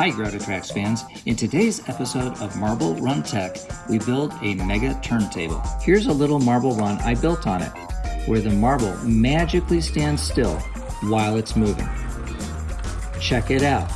Hi Gravitrax fans, in today's episode of Marble Run Tech, we build a mega turntable. Here's a little marble run I built on it, where the marble magically stands still while it's moving. Check it out.